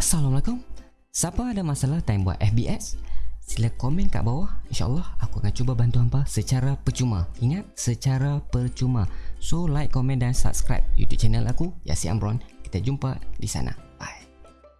Assalamualaikum. Siapa ada masalah time buat FBS? Sila komen kat bawah. InsyaAllah aku akan cuba bantu hampa secara percuma. Ingat, secara percuma. So like, komen dan subscribe YouTube channel aku Yasi Amron. Kita jumpa di sana. Bye.